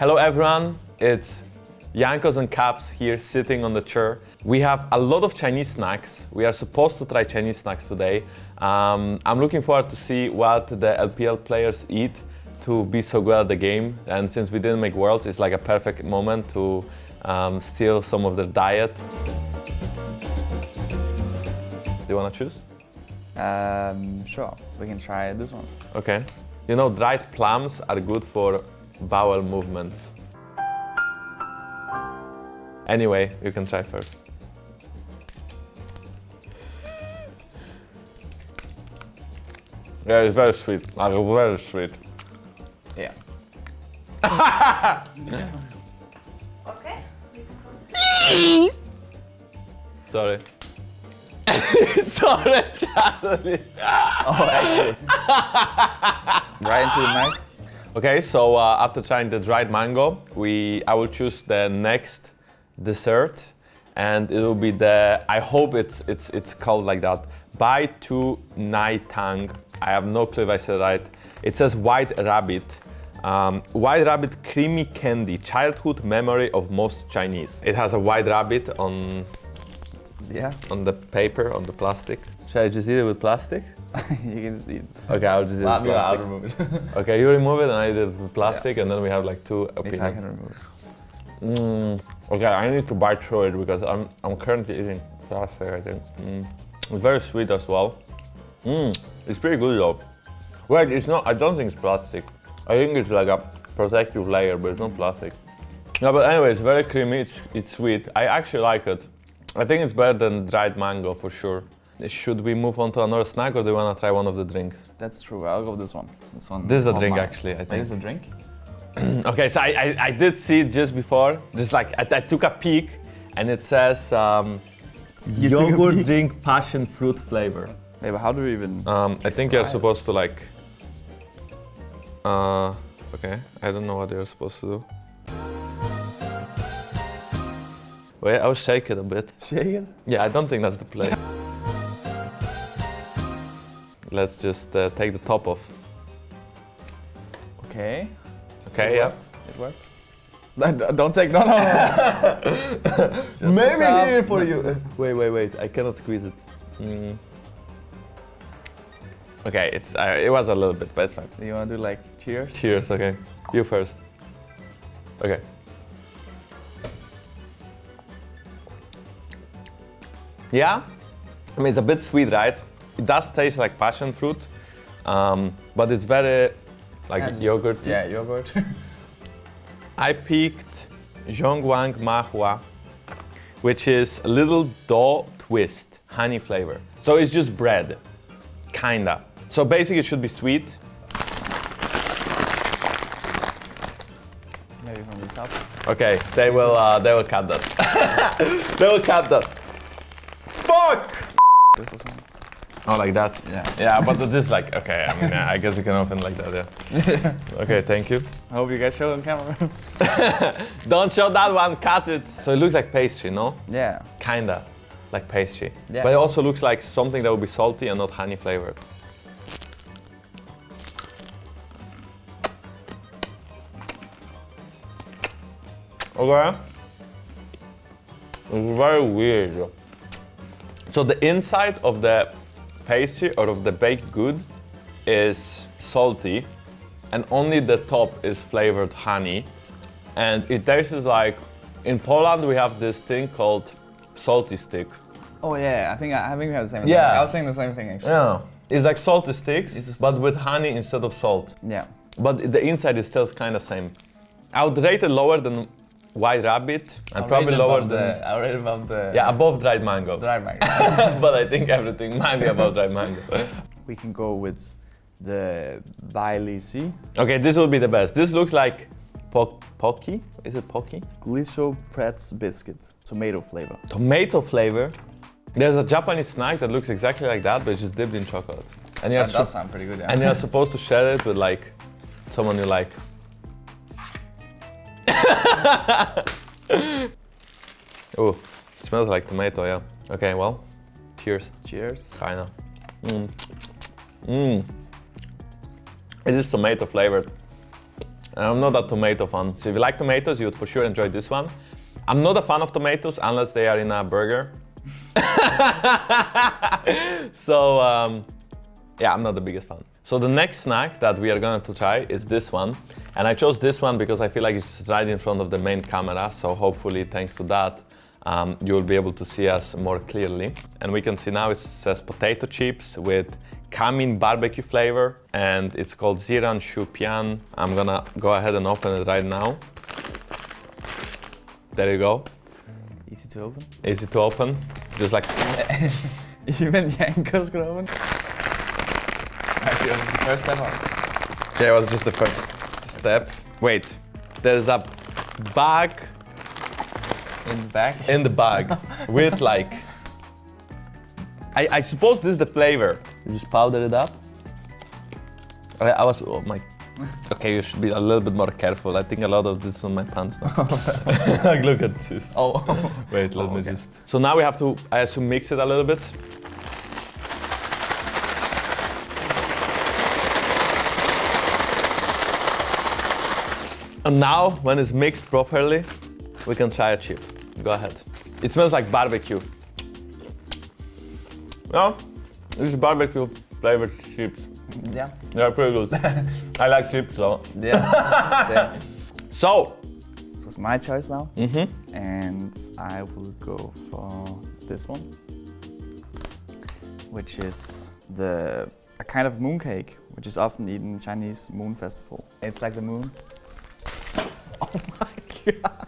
Hello everyone, it's Jankos and Caps here sitting on the chair. We have a lot of Chinese snacks. We are supposed to try Chinese snacks today. Um, I'm looking forward to see what the LPL players eat to be so good at the game. And since we didn't make Worlds, it's like a perfect moment to um, steal some of their diet. Do you want to choose? Um, sure, we can try this one. Okay. You know, dried plums are good for bowel movements. Anyway, you can try first. Yeah, it's very sweet. Like, very sweet. Yeah. Okay. Sorry. Sorry, Charlie. Oh, actually. right into the mic. Okay, so uh, after trying the dried mango, we I will choose the next dessert, and it will be the. I hope it's it's it's called like that. Bai Tu Nai Tang. I have no clue if I said it right. It says white rabbit. Um, white rabbit creamy candy, childhood memory of most Chinese. It has a white rabbit on Yeah. on the paper, on the plastic. Should I just eat it with plastic? you can just eat. Okay, I'll just eat it with I'll remove it. Okay, you remove it and I did it with plastic, and then we have like two if I opinions. can remove it. Mm, okay, I need to bite through it because I'm I'm currently eating plastic. I think mm. it's very sweet as well. Mm, it's pretty good though. Wait, it's not. I don't think it's plastic. I think it's like a protective layer, but it's not plastic. No, but anyway, it's very creamy. It's it's sweet. I actually like it. I think it's better than dried mango for sure. Should we move on to another snack, or do you want to try one of the drinks? That's true. I'll go with this one. This one. This is a drink, mine. actually, I think. This is a drink. Okay, so I, I, I did see it just before, just like I, I took a peek, and it says um, You took a yogurt drink passion fruit flavor. Wait, but how do we even? Um, I think you're supposed to like. Uh, okay, I don't know what you're supposed to do. Wait, I'll shake it a bit. Shake it. Yeah, I don't think that's the play. Let's just uh, take the top off. Okay. Okay, yeah. It works. Don't take. No, no, no. Maybe here for you. Wait, wait, wait. I cannot squeeze it. Mm. Okay, it's uh, it was a little bit, but it's fine. Do you want to do like cheers? Cheers. Okay, you first. Okay. Yeah, I mean it's a bit sweet, right? It does taste like passion fruit, um, but it's very like yogurt. Yeah, yogurt. I picked Zhongguang Mahua, which is a little dough twist, honey flavor. So it's just bread, kinda. So basically it should be sweet. Maybe from the top. Okay, they will uh, they will cut that. they will cut that. Fuck! This. Oh, like that. Yeah. Yeah, but this like okay. I mean, I guess you can open like that. Yeah. Okay, thank you. I hope you guys show on camera. Don't show that one. Cut it. So it looks like pastry, no? yeah. Kinda like pastry. Yeah. But it also looks like something that would be salty and not honey flavored. Okay. It's very weird. So the inside of the pastry or of the baked good is salty and only the top is flavored honey. And it tastes like, in Poland we have this thing called salty stick. Oh yeah, I think I, I think we have the same. Yeah. Thing. I was saying the same thing actually. Yeah. It's like salty sticks, just- but with honey instead of salt. Yeah. But the inside is still kind of same. I would rate it lower than White Rabbit and I'll probably lower than... The, I'll rate above the. Yeah, above dried mango. Dry mag. but I think everything might be above dried mango. we can go with the Bailey C. Okay, this will be the best. This looks like po Pocky. Is it Pocky? Glisho Pretz biscuit, tomato flavor. Tomato flavor. There's a Japanese snack that looks exactly like that, but it's just dipped in chocolate. And you're, That does sound pretty good. Yeah. and you're supposed to share it with like someone you like. oh, it smells like tomato, yeah. Okay, well, cheers. Cheers. Kinda. Mmm. Mmm. It is tomato flavored. I'm not a tomato fan. So if you like tomatoes, you would for sure enjoy this one. I'm not a fan of tomatoes unless they are in a burger. so um, yeah, I'm not the biggest fan. So the next snack that we are going to try is this one. And I chose this one because I feel like it's right in front of the main camera. So hopefully thanks to that, um, you will be able to see us more clearly. And we can see now it says potato chips with Kamin barbecue flavor and it's called Ziran Shupian. I'm gonna go ahead and open it right now. There you go, Easy to open. easy to open. Just like, Even Jankos could open. Actually, it was the first step up. yeah, it was just the first step. Wait, there's a bag In the back. in the bag with like, I, I suppose this is the flavor. You just powder it up. I, I was, oh my, okay, you should be a little bit more careful. I think a lot of this is on my pants now. like, look at this. Oh. Wait, let Oh, me okay. just. So now we have to, I assume, mix it a little bit. And now, when it's mixed properly, we can try a chip. Go ahead. It smells like barbecue. Yeah, this is barbecue flavored chips. yeah. They're pretty good. I like chips, so. Yeah. Same. So, So it's my choice now. mhm. And I will go for this one. Which is the a kind of mooncake, which is often eaten in Chinese moon festival. It's like the moon. Oh my god.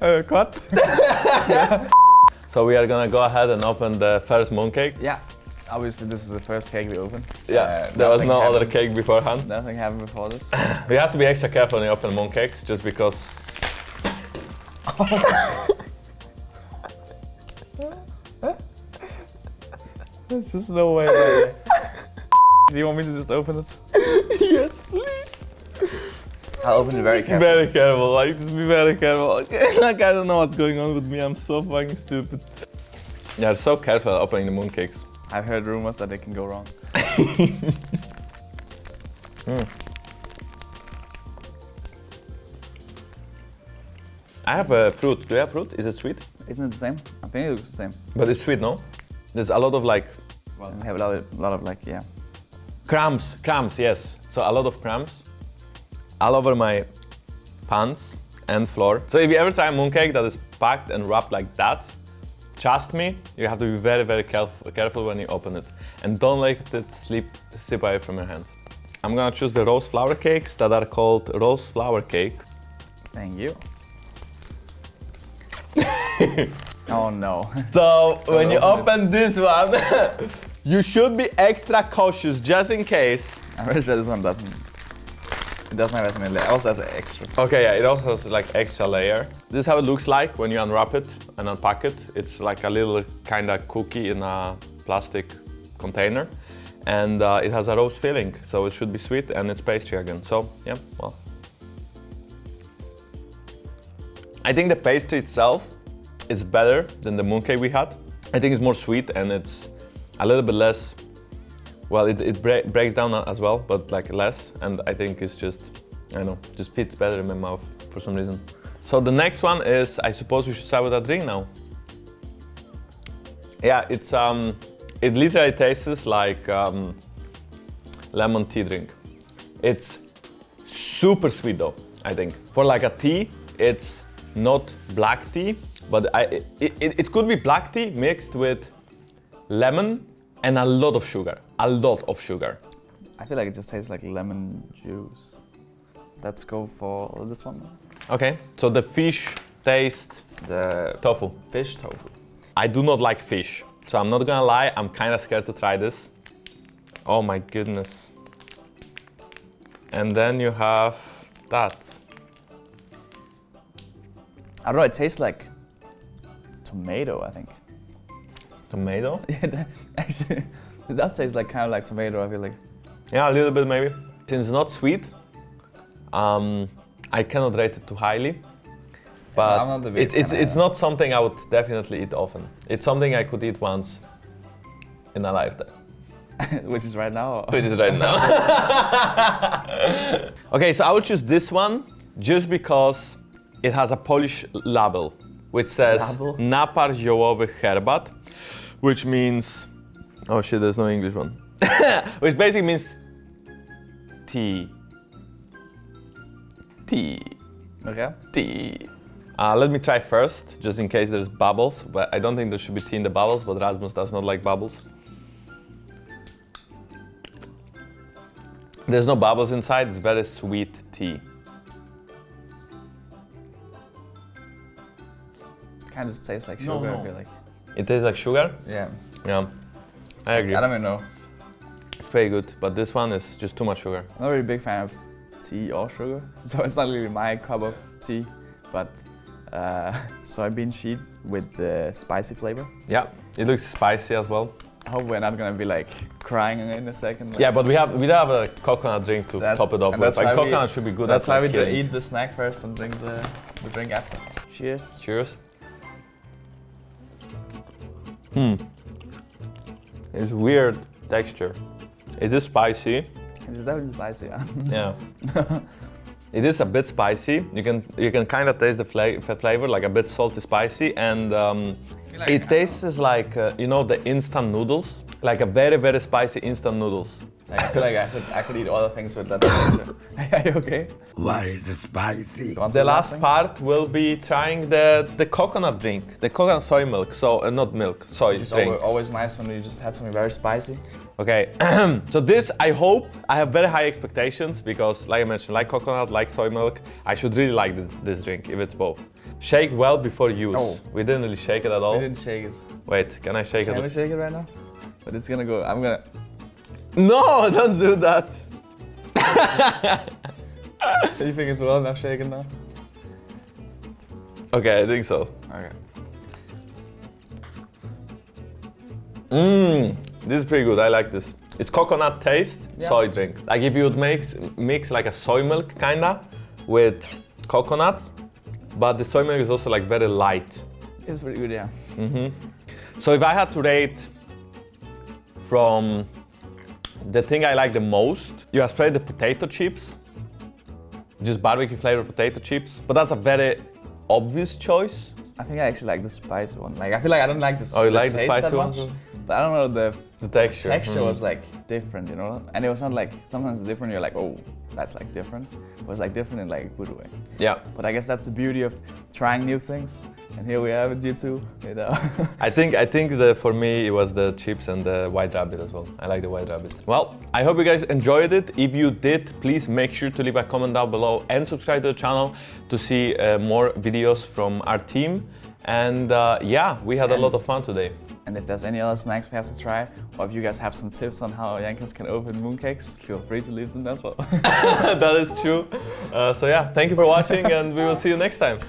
uh, cut. so we are gonna go ahead and open the first mooncake. Yeah. Obviously, this is the first cake we open. Yeah, Uh, there was no other cake beforehand. Nothing happened before this. We have to be extra careful when you open mooncakes, just because. There's just no way. Do you want me to just open it? yes, please. I'll open it very carefully. very careful, like just be very careful. Okay? like I don't know what's going on with me. I'm so fucking stupid. Yeah, so careful opening the mooncakes. I've heard rumors that it can go wrong. Hmm. I have a fruit. Do you have fruit? Is it sweet? Isn't it the same? I think it looks the same. But it's sweet, no? There's a lot of like Well, we have a lot of, lot of like, yeah. crumbs. Crumbs, yes. So a lot of crumbs all over my pants and floor. So if you ever try a mooncake that is packed and wrapped like that, trust me, you have to be very, very careful, careful when you open it. And don't let it slip, slip away from your hands. I'm gonna choose the rose flower cakes that are called rose flower cake. Thank you. oh no. So when you open open this one, you should be extra cautious just in case. I'm pretty sure this one doesn't. It doesn't have as many layers. Also has an extra. Okay, yeah, it also has like extra layer. This is how it looks like when you unwrap it and unpack it. It's like a little kind of cookie in a plastic container. And uh, it has a rose filling, so it should be sweet and it's pastry again. So, yeah, well. I think the pastry itself is better than the mooncake we had. I think it's more sweet and it's a little bit less well, it, it bre breaks down as well, but like less, and I think it's just, I know, just fits better in my mouth for some reason. So the next one is, I suppose we should start with a drink now. Yeah, it's um, it literally tastes like um, lemon tea drink. It's super sweet though, I think. For like a tea, it's not black tea, but I, it, it, it could be black tea mixed with lemon and a lot of sugar. A lot of sugar. I feel like it just tastes like lemon juice. Let's go for this one. Okay, so the fish taste The tofu. fish tofu. I do not like fish, so I'm not gonna lie, I'm kind of scared to try this. Oh my goodness. And then you have that. I don't know, it tastes like tomato, I think. Tomato? Yeah, that- actually, it does taste like kind of like tomato, I feel like. Yeah, a little bit maybe. Since it's not sweet, um, I cannot rate it too highly. But I'm not the it, it's, fan it's not something I would definitely eat often. It's something I could eat once in a lifetime. Which is right now. or- which is right now. okay, so I would choose this one just because it has a Polish label which says Label? napar ziołowy herbat, which means oh shit, there's no English one, which basically means tea, tea, Okay. tea. Uh, let me try first, just in case there's bubbles. But I don't think there should be tea in the bubbles. But Rasmus does not like bubbles. There's no bubbles inside. It's very sweet tea. Kind of tastes like No, sugar. no. I feel like. It tastes like sugar. Yeah. Yeah, I agree. I don't even know. It's pretty good, but this one is just too much sugar. I'm not really a big fan of tea or sugar, so it's not really my cup of tea. But uh, soybean sheet with uh, spicy flavor. Yeah, it looks spicy as well. I hope we're not gonna be like crying in a second. like- Yeah, but we have we have a coconut drink to That- top it off and with. Like why we- coconut should be good. That's at, why like, we do eat the snack first and drink the, the drink after. Cheers. Cheers. Hmm. It's weird texture. It is spicy. It's definitely spicy. Yeah. Yeah. it is a bit spicy. You can you can kind of taste the fla- flavor, like a bit salty, spicy, and um, like it tastes like uh, you know the instant noodles, like a very very spicy instant noodles. Like, I feel like I could I could eat other things with that texture. Are you okay? Why is it spicy? Go on to The last part will be trying the the coconut drink, the coconut soy milk. So uh, not milk, soy It's drink. always, always nice when you just had something very spicy. Okay, so this I hope I have very high expectations because, like I mentioned, like coconut, like soy milk, I should really like this, this drink if it's both. Shake well before use. Oh. We didn't really shake it at all. We didn't shake it. Wait, can I shake it? Can we it? shake it right now? But it's gonna go. I'm gonna. No, don't do that. you think it's well enough shaken now? Okay, I think so. Okay. Mmm, this is pretty good. I like this. It's coconut taste Yeah. soy drink. Like if you would mix mix like a soy milk kinda with coconut, but the soy milk is also like very light. It's pretty good, yeah. Mhm. So if I had to rate from the thing I like the most, you have tried the potato chips, just barbecue flavored potato chips, but that's a very obvious choice. I think I actually like the spicy one. Like I feel like I don't like the. Oh, you like the spicy much, But I don't know the The texture. The texture mm. was like different, you know. And it was not like sometimes it's different. You're like, oh, that's like different. It was like different in like a good way. Yeah, But I guess that's the beauty of trying new things. And here we have it, you two. You know. I think I think the for me it was the chips and the white rabbit as well. I like the white rabbit. Well, I hope you guys enjoyed it. If you did, please make sure to leave a comment down below and subscribe to the channel to see uh, more videos from our team. And uh, yeah, we had a lot of fun today. And if there's any other snacks we have to try, or if you guys have some tips on how Jankos can open mooncakes, feel free to leave them as well. that is true. Uh, so yeah, thank you for watching and we will see you next time.